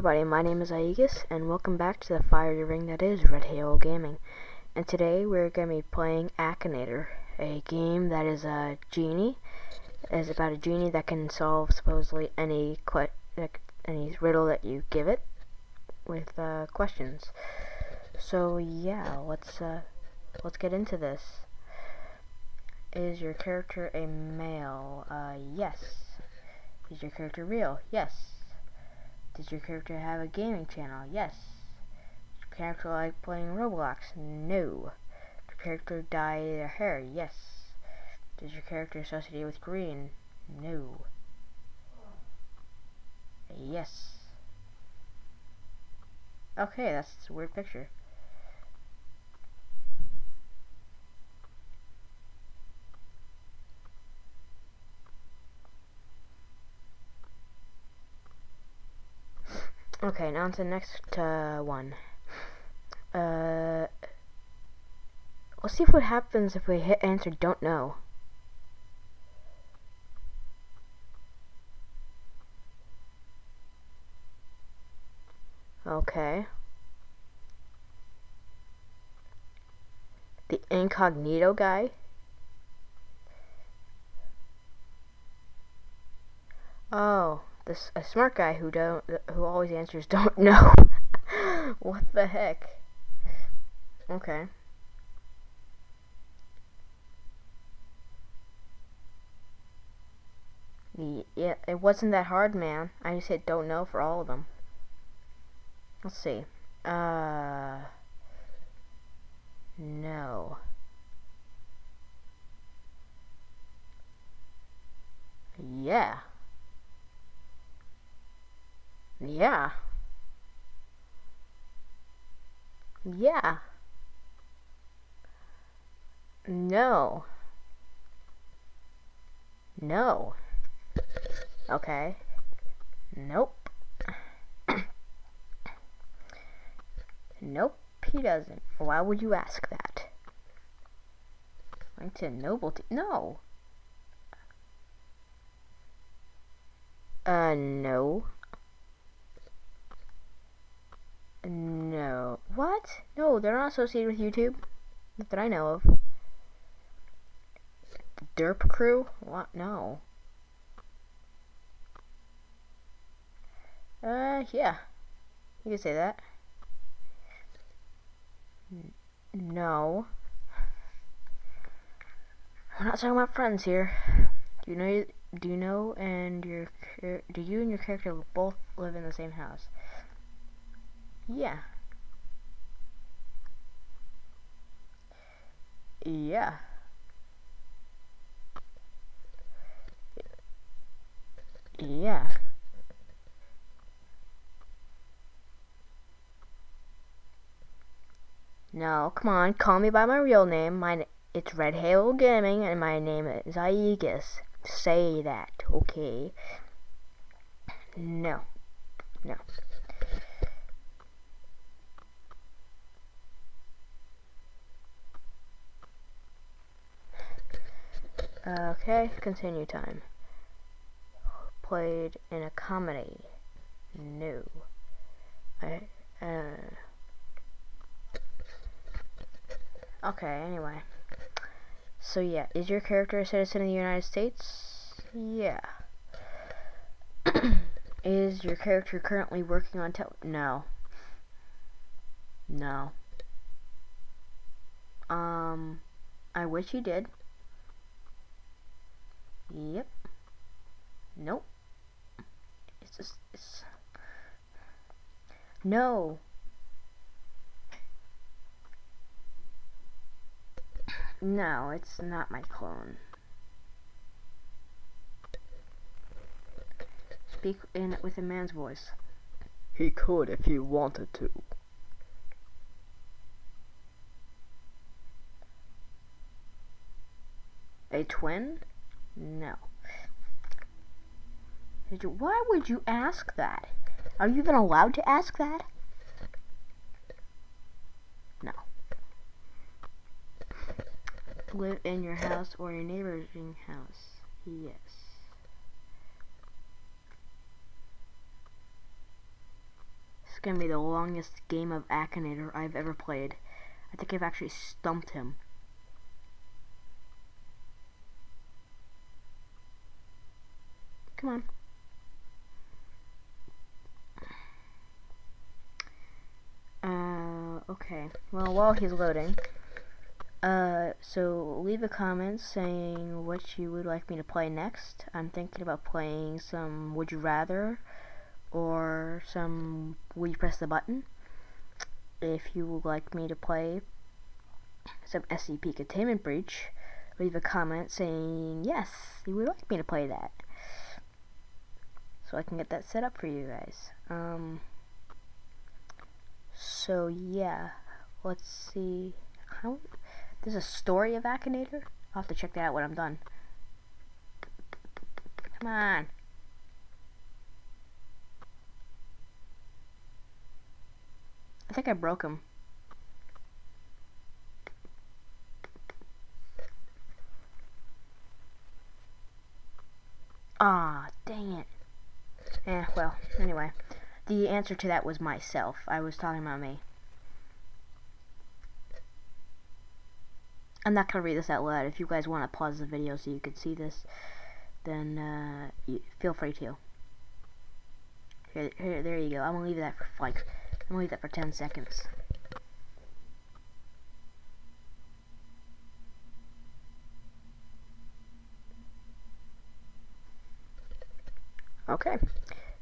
everybody, my name is Aegis, and welcome back to the fiery ring that is Red Halo Gaming. And today we're going to be playing Akinator, a game that is a genie. Is about a genie that can solve supposedly any any riddle that you give it with uh, questions. So yeah, let's uh, let's get into this. Is your character a male? Uh, yes. Is your character real? Yes. Does your character have a gaming channel? Yes. Does your character like playing Roblox? No. Does your character dye their hair? Yes. Does your character associate with green? No. Yes. Okay, that's a weird picture. Okay, now on to the next uh, one. Uh, let's see what happens if we hit answer don't know. Okay. The incognito guy. Oh this a smart guy who don't who always answers don't know. what the heck? Okay. Yeah, it wasn't that hard, man. I just said don't know for all of them. Let's see. Uh, no. Yeah. Yeah. Yeah. No. No. Okay. Nope. nope, he doesn't. Why would you ask that? Like to nobility. No. Uh, no. No. What? No, they're not associated with YouTube. Not that I know of. Derp crew? What? No. Uh, yeah. You can say that. No. We're not talking about friends here. Do you know? Do you know? And your do you and your character both live in the same house? Yeah. Yeah. Yeah. No, come on, call me by my real name. My it's Red Halo Gaming, and my name is Aegis. Say that, okay? No, no. Okay, continue time. Played in a comedy. No. I, uh, okay, anyway. So yeah, is your character a citizen of the United States? Yeah. is your character currently working on tel- No. No. Um, I wish he did. Yep. Nope. It's just, it's... No. No, it's not my clone. Speak in with a man's voice. He could if he wanted to. A twin? No. Did you, why would you ask that? Are you even allowed to ask that? No. Live in your house or your neighbor's house? Yes. This is gonna be the longest game of Akinator I've ever played. I think I've actually stumped him. Come on. Okay. Well, while he's loading, uh, so leave a comment saying what you would like me to play next. I'm thinking about playing some Would You Rather or some Will You Press the Button. If you would like me to play some SCP Containment Breach, leave a comment saying yes, you would like me to play that. So I can get that set up for you guys. Um, so yeah, let's see. How there's a story of Akinator. I'll have to check that out when I'm done. Come on. I think I broke him. Ah, dang it. Eh, well, anyway. The answer to that was myself. I was talking about me. I'm not going to read this out loud. If you guys want to pause the video so you can see this, then uh, feel free to. Here, here, there you go. I'm going to leave that for like, I'm going to leave that for 10 seconds. Okay,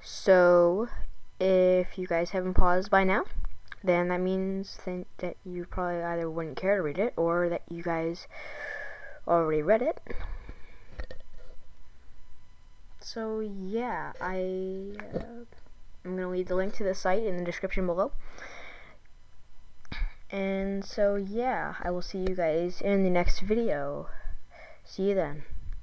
so if you guys haven't paused by now, then that means that you probably either wouldn't care to read it or that you guys already read it. So yeah, I uh, I'm gonna leave the link to the site in the description below. And so yeah, I will see you guys in the next video. See you then.